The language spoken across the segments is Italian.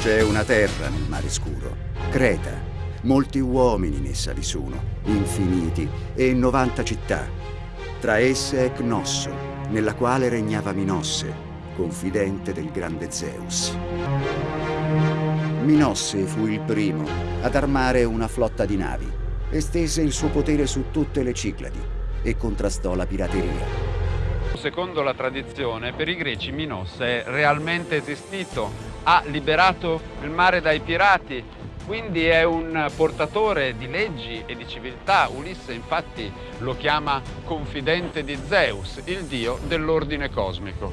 C'è una terra nel mare scuro, Creta. Molti uomini in essa vi sono, infiniti, e 90 città. Tra esse è Cnosso, nella quale regnava Minosse, confidente del grande Zeus. Minosse fu il primo ad armare una flotta di navi, estese il suo potere su tutte le Cicladi e contrastò la pirateria. Secondo la tradizione, per i greci Minosse è realmente esistito, ha liberato il mare dai pirati, quindi è un portatore di leggi e di civiltà. Ulisse infatti lo chiama confidente di Zeus, il dio dell'ordine cosmico.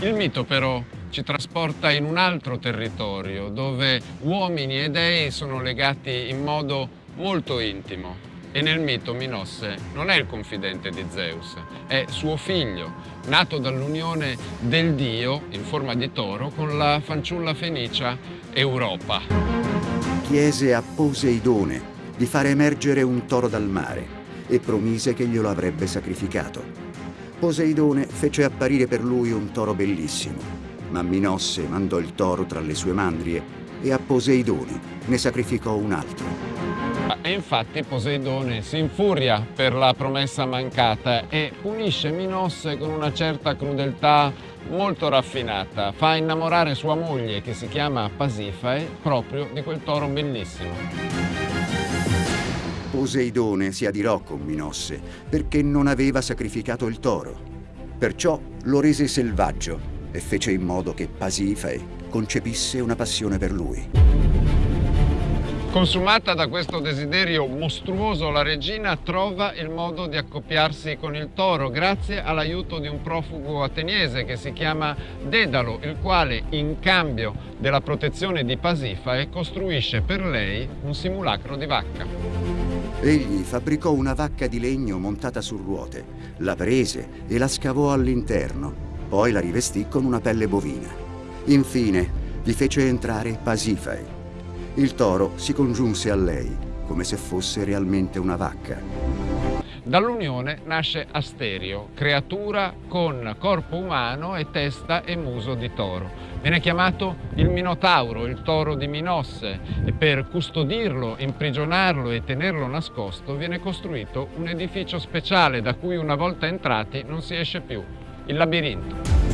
Il mito però ci trasporta in un altro territorio dove uomini e dei sono legati in modo molto intimo. E nel mito Minosse non è il confidente di Zeus, è suo figlio, nato dall'unione del dio in forma di toro con la fanciulla fenicia Europa. Chiese a Poseidone di fare emergere un toro dal mare e promise che glielo avrebbe sacrificato. Poseidone fece apparire per lui un toro bellissimo ma Minosse mandò il toro tra le sue mandrie e a Poseidone ne sacrificò un altro. E infatti Poseidone si infuria per la promessa mancata e punisce Minosse con una certa crudeltà molto raffinata. Fa innamorare sua moglie, che si chiama Pasifae, proprio di quel toro bellissimo. Poseidone si adirò con Minosse perché non aveva sacrificato il toro. Perciò lo rese selvaggio e fece in modo che Pasifae concepisse una passione per lui. Consumata da questo desiderio mostruoso, la regina trova il modo di accoppiarsi con il toro grazie all'aiuto di un profugo ateniese che si chiama Dedalo, il quale in cambio della protezione di Pasifae costruisce per lei un simulacro di vacca. Egli fabbricò una vacca di legno montata su ruote, la prese e la scavò all'interno poi la rivestì con una pelle bovina. Infine, vi fece entrare Pasifae. Il toro si congiunse a lei, come se fosse realmente una vacca. Dall'unione nasce Asterio, creatura con corpo umano e testa e muso di toro. Viene chiamato il Minotauro, il toro di Minosse, e per custodirlo, imprigionarlo e tenerlo nascosto viene costruito un edificio speciale da cui una volta entrati non si esce più, il labirinto.